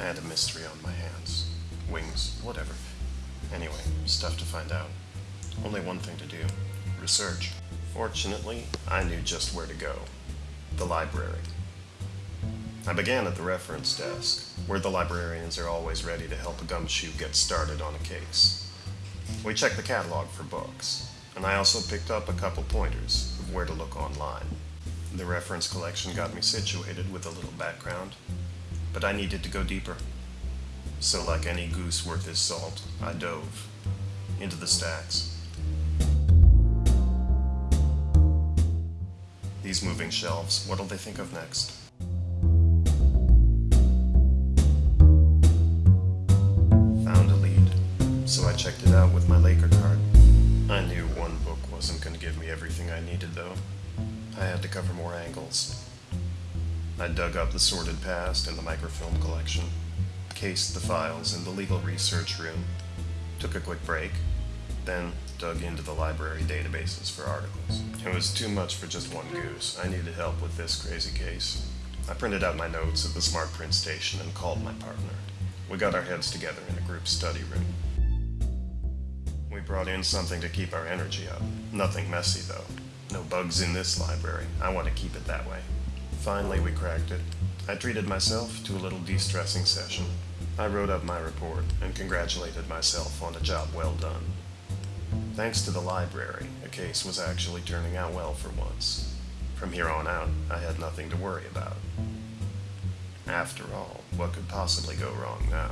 I had a mystery on my hands. Wings, whatever. Anyway, stuff to find out. Only one thing to do research. Fortunately, I knew just where to go the library. I began at the reference desk, where the librarians are always ready to help a gumshoe get started on a case. We checked the catalog for books, and I also picked up a couple pointers of where to look online. The reference collection got me situated with a little background, but I needed to go deeper. So, like any goose worth his salt, I dove into the stacks. These moving shelves, what'll they think of next? Found a lead, so I checked it out with my Laker card. I knew one book wasn't going to give me everything I needed, though. I had to cover more angles. I dug up the sordid past in the microfilm collection, cased the files in the legal research room, took a quick break, then dug into the library databases for articles. It was too much for just one goose. I needed help with this crazy case. I printed out my notes at the smart print station and called my partner. We got our heads together in a group study room. We brought in something to keep our energy up. Nothing messy, though. No bugs in this library. I want to keep it that way. Finally, we cracked it. I treated myself to a little de stressing session. I wrote up my report and congratulated myself on a job well done. Thanks to the library, a case was actually turning out well for once. From here on out, I had nothing to worry about. After all, what could possibly go wrong now?